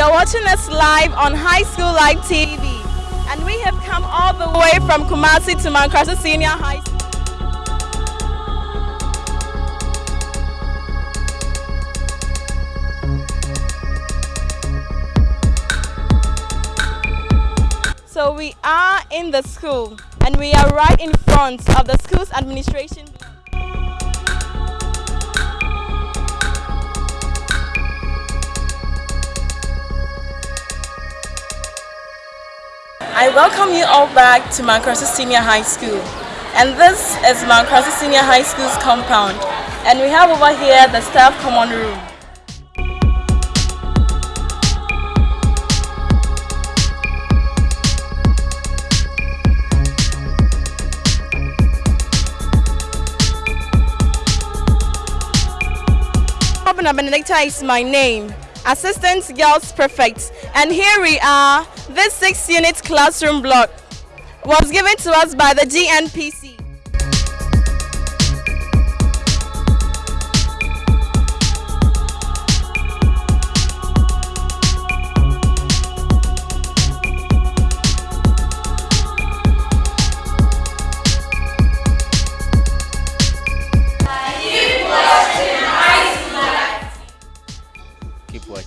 You're watching us live on High School Live TV. And we have come all the way from Kumasi to Mankranso Senior High School. So we are in the school and we are right in front of the school's administration. I welcome you all back to Mount Senior High School. And this is Mount Senior High School's compound. And we have over here the staff common room. Benedicta is my name. Assistant Girls Prefect. And here we are, this six unit classroom block was given to us by the GNPC.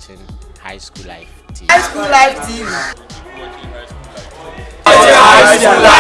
Watching High School Life TV. High School Life TV. High School Life